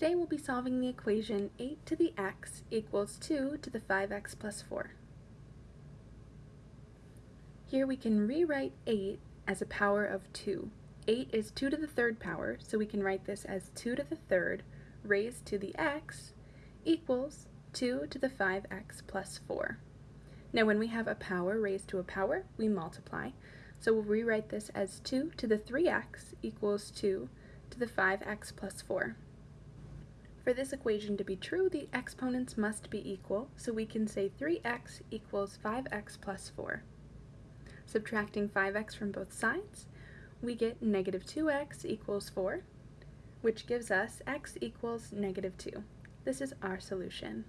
Today we'll be solving the equation 8 to the x equals 2 to the 5x plus 4. Here we can rewrite 8 as a power of 2. 8 is 2 to the third power, so we can write this as 2 to the third raised to the x equals 2 to the 5x plus 4. Now when we have a power raised to a power, we multiply. So we'll rewrite this as 2 to the 3x equals 2 to the 5x plus 4. For this equation to be true, the exponents must be equal, so we can say 3x equals 5x plus 4. Subtracting 5x from both sides, we get negative 2x equals 4, which gives us x equals negative 2. This is our solution.